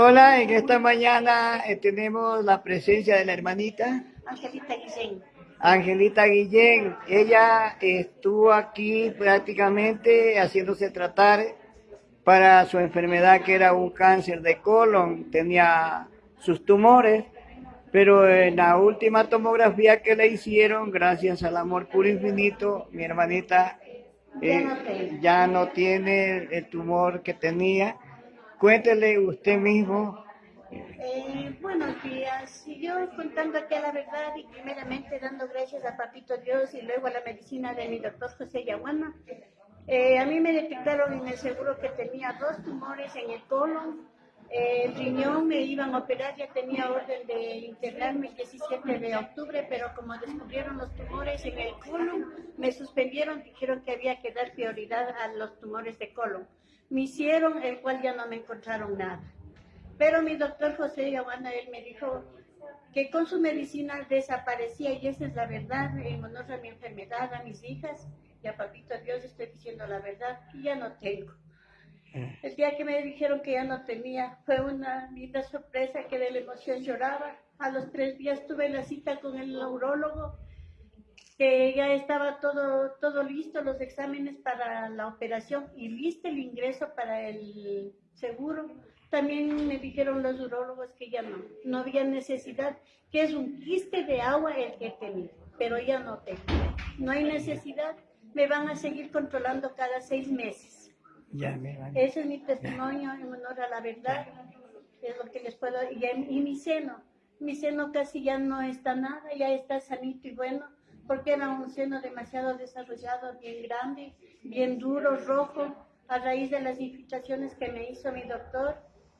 Hola, en esta mañana eh, tenemos la presencia de la hermanita Angelita Guillén. Angelita Guillén. Ella estuvo aquí prácticamente haciéndose tratar para su enfermedad que era un cáncer de colon. Tenía sus tumores, pero en la última tomografía que le hicieron, gracias al amor puro infinito, mi hermanita eh, ya no tiene el tumor que tenía Cuéntele usted mismo. Eh, buenos días. Yo contando aquí la verdad y primeramente dando gracias a Papito Dios y luego a la medicina de mi doctor José Yaguana. Eh, a mí me detectaron en el seguro que tenía dos tumores en el colon, el riñón, me iban a operar, ya tenía orden de internarme el 17 de octubre, pero como descubrieron los tumores en el colon, me suspendieron, dijeron que había que dar prioridad a los tumores de colon me hicieron, el cual ya no me encontraron nada. Pero mi doctor José Giovanna, él me dijo que con su medicina desaparecía y esa es la verdad, en honor a mi enfermedad, a mis hijas y a papito Dios estoy diciendo la verdad y ya no tengo. Eh. El día que me dijeron que ya no tenía fue una linda sorpresa que de la emoción lloraba. A los tres días tuve la cita con el neurólogo que ya estaba todo, todo listo, los exámenes para la operación y listo el ingreso para el seguro. También me dijeron los urólogos que ya no, no había necesidad, que es un quiste de agua el que tenía, pero ya no tengo. No hay necesidad, me van a seguir controlando cada seis meses. Ya, Ese es mi testimonio en honor a la verdad, es lo que les puedo, y, y mi seno, mi seno casi ya no está nada, ya está sanito y bueno, porque era un seno demasiado desarrollado, bien grande, bien duro, rojo, a raíz de las infiltraciones que me hizo mi doctor,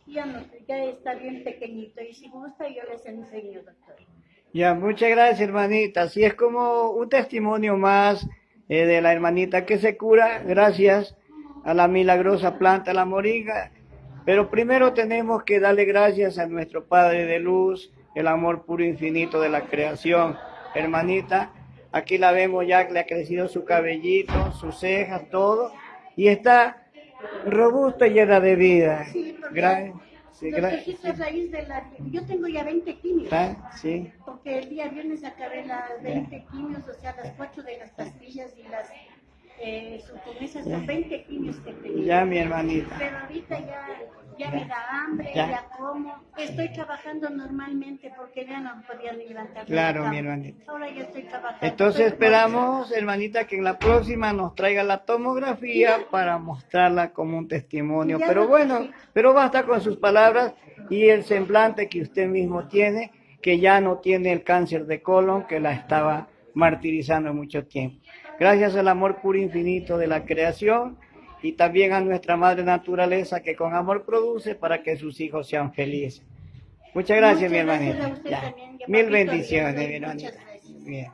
ya, no, ya está bien pequeñito. Y si gusta, yo les enseño, doctor. Ya, muchas gracias, hermanita. Así es como un testimonio más eh, de la hermanita que se cura gracias a la milagrosa planta, la moringa. Pero primero tenemos que darle gracias a nuestro Padre de Luz, el amor puro infinito de la creación. Hermanita, Aquí la vemos ya que le ha crecido su cabellito, sus cejas, todo. Y está robusta y llena de vida. Sí, porque sí, raíz de la... Yo tengo ya 20 quimios. ¿Ah? Sí. Porque el día viernes acabé las 20 quimios, o sea, las 8 de las pastillas y las eh, con esas son 20 quimios que tenía. Ya, mi hermanita. Pero ahorita ya, ya me da hambre, ya. como. Estoy trabajando normalmente porque ya no podía ni levantar. Claro, mi hermanita. Ahora ya estoy trabajando. Entonces esperamos, hermanita, que en la próxima nos traiga la tomografía para mostrarla como un testimonio. Pero bueno, pero basta con sus palabras y el semblante que usted mismo tiene, que ya no tiene el cáncer de colon que la estaba martirizando mucho tiempo. Gracias al amor puro infinito de la creación y también a nuestra madre naturaleza que con amor produce para que sus hijos sean felices. Muchas gracias, mi hermanita. Mil bendiciones, mi hermanita. Bien.